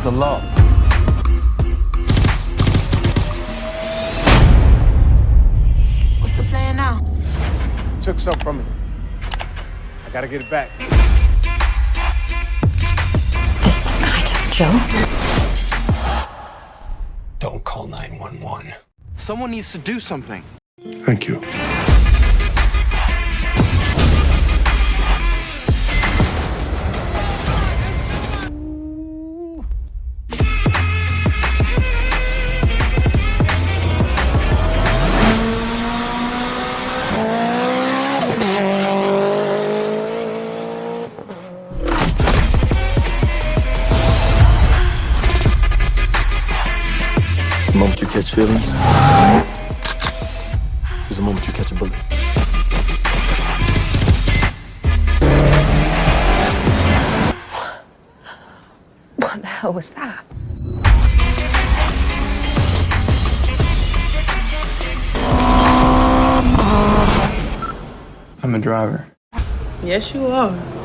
against the law. What's the plan now? You took something from me. I gotta get it back. Is this some kind of joke? Don't call 911. Someone needs to do something. Thank you. Catch feelings is the moment you catch a bullet. What the hell was that? I'm a driver. Yes, you are.